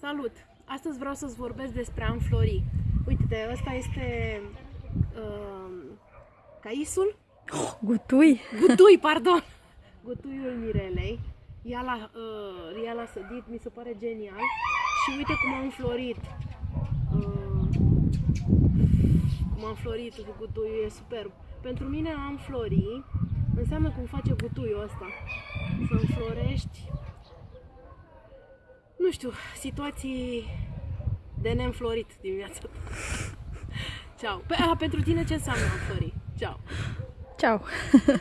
Salut! Astăzi vreau să-ți vorbesc despre a înflori. Uite-te, ăsta este uh, caisul, Gutui? gutui, pardon, gutuiul Mirelei. Ea l-a, uh, ea l-a sădit, mi se pare genial. Și uite cum a înflorit. Uh, cum a înflorit gutuiul, e superb. Pentru mine a înflori înseamnă cum face gutuiul ăsta. Să înflorești nu știu, situații de neînflorit din viața ta. Ceau. Pe, a, pentru tine ce înseamnă a înflori? Ceau. Ceau!